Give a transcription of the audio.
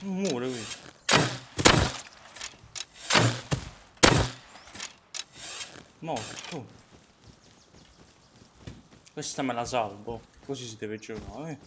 muore qui. Morto. Questa me la salvo. Così si deve giocare. Eh.